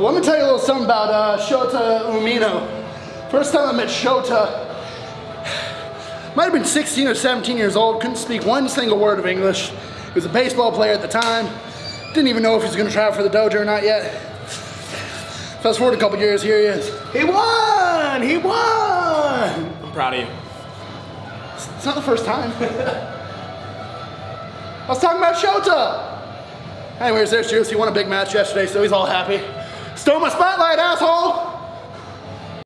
Well, let me tell you a little something about uh, Shota Umino. First time I met Shota, might have been 16 or 17 years old, couldn't speak one single word of English. He was a baseball player at the time. Didn't even know if he was gonna travel for the dojo or not yet. Fast forward a couple years, here he is. He won! He won! I'm proud of you. It's not the first time. I was talking about Shota. Anyways, there's Juice. He won a big match yesterday, so he's all happy. Stole my spotlight, asshole!